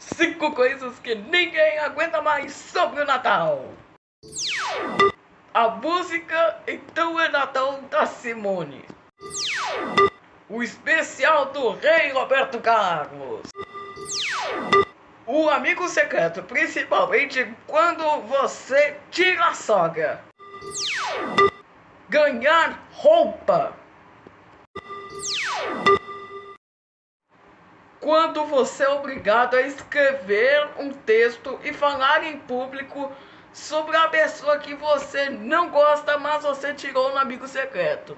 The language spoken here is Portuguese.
Cinco coisas que ninguém aguenta mais sobre o Natal. A música Então é Natal da Simone. O especial do Rei Roberto Carlos. O amigo secreto, principalmente quando você tira a sogra. Ganhar roupa. Quando você é obrigado a escrever um texto e falar em público sobre a pessoa que você não gosta, mas você tirou no amigo secreto.